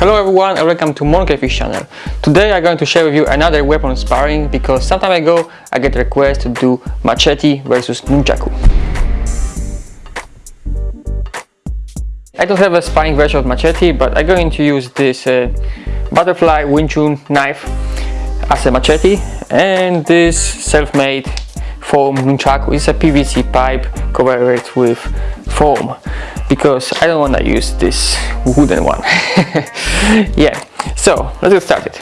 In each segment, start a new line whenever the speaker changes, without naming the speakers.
Hello everyone and welcome to Monkeyfish channel. Today I'm going to share with you another weapon sparring because some time ago I get request to do machete versus nunchaku. I don't have a sparring version of machete but I'm going to use this uh, butterfly Wing Chun knife as a machete and this self-made foam nunchaku is a PVC pipe covered with foam because I don't want to use this wooden one. Yeah so let's get started.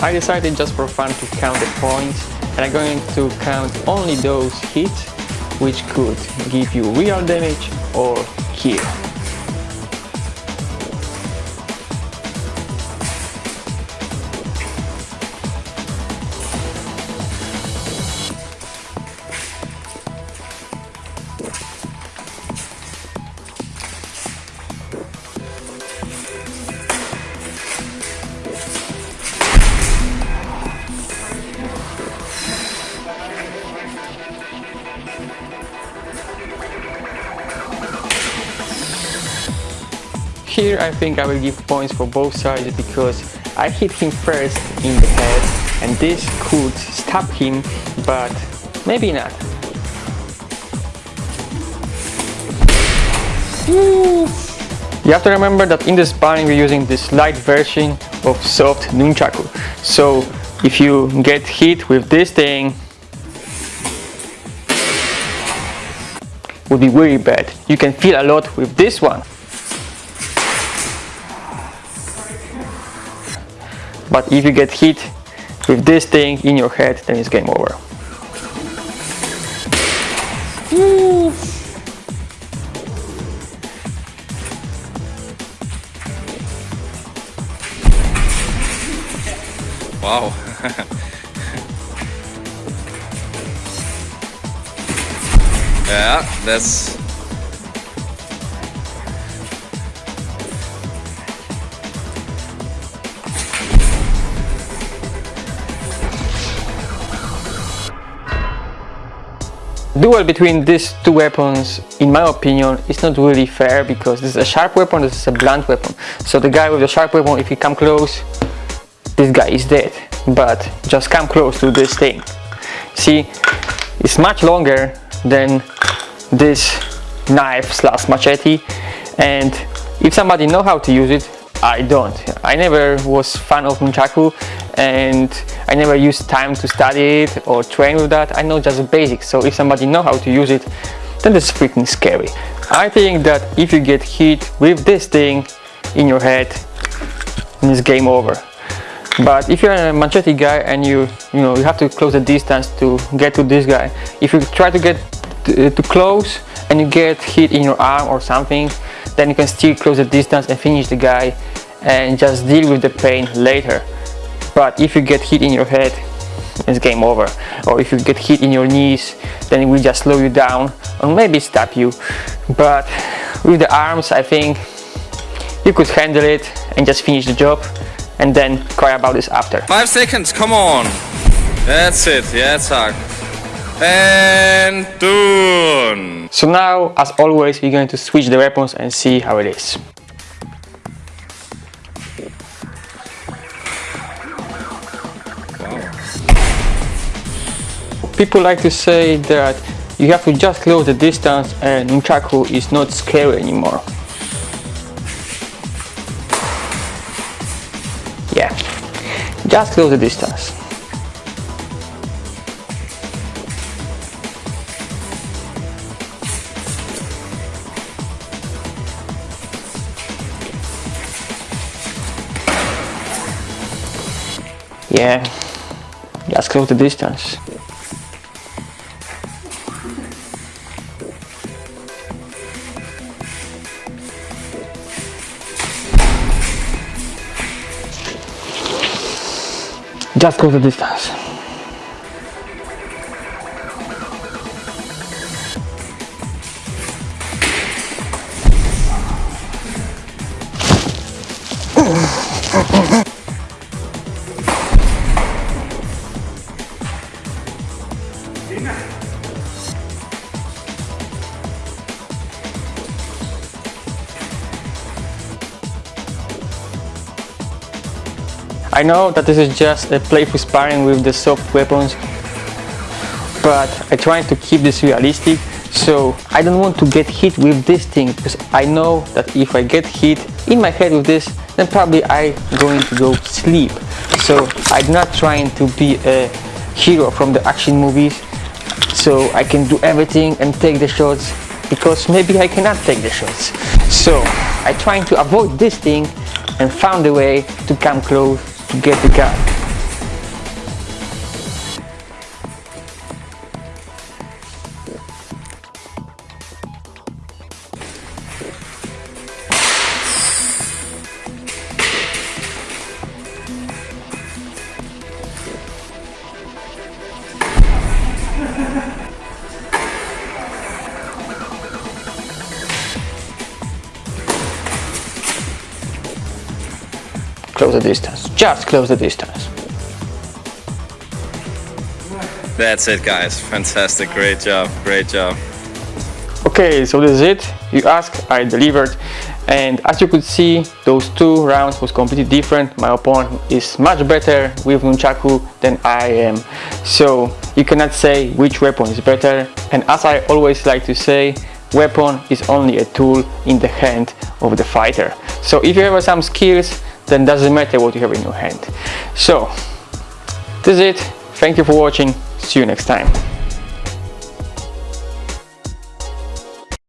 I decided just for fun to count the points and I'm going to count only those hits which could give you real damage or kill. Here I think I will give points for both sides because I hit him first in the head and this could stop him but maybe not. You have to remember that in the sparring we're using this light version of soft nunchaku. So if you get hit with this thing would be very bad. You can feel a lot with this one. But if you get hit with this thing in your head, then it's game over.
Wow. yeah, that's
duel between these two weapons in my opinion is not really fair because this is a sharp weapon this is a blunt weapon. So the guy with the sharp weapon if he come close this guy is dead. But just come close to this thing. See it's much longer than this knife slash machete. And if somebody know how to use it I don't. I never was fan of nunchaku and I never used time to study it or train with that. I know just the basics. So if somebody know how to use it, then that's freaking scary. I think that if you get hit with this thing in your head, it's game over. But if you're a machete guy and you you know you have to close the distance to get to this guy, if you try to get to, uh, to close and you get hit in your arm or something, then you can still close the distance and finish the guy and just deal with the pain later but if you get hit in your head it's game over or if you get hit in your knees then it will just slow you down or maybe stop you but with the arms I think you could handle it and just finish the job and then cry about this after.
Five seconds, come on. That's it, yeah, zack. And done.
So now, as always, we're going to switch the weapons and see how it is. People like to say that you have to just close the distance and Nunchaku is not scary anymore. Yeah, just close the distance. Yeah, just close the distance. just go the distance Oh, oh, oh. I know that this is just a playful sparring with the soft weapons, but I try to keep this realistic, so I don't want to get hit with this thing, because I know that if I get hit in my head with this, then probably I going to go sleep. So I'm not trying to be a hero from the action movies, so I can do everything and take the shots, because maybe I cannot take the shots. So I trying to avoid this thing and found a way to come close get the gun. Close the distance, just close the distance.
That's it, guys. Fantastic. Great job. Great job.
Okay, so this is it. You asked, I delivered. And as you could see, those two rounds was completely different. My opponent is much better with Nunchaku than I am. So you cannot say which weapon is better. And as I always like to say, weapon is only a tool in the hand of the fighter. So if you have some skills, then doesn't matter what you have in your hand. So this is it. Thank you for watching. See you next time.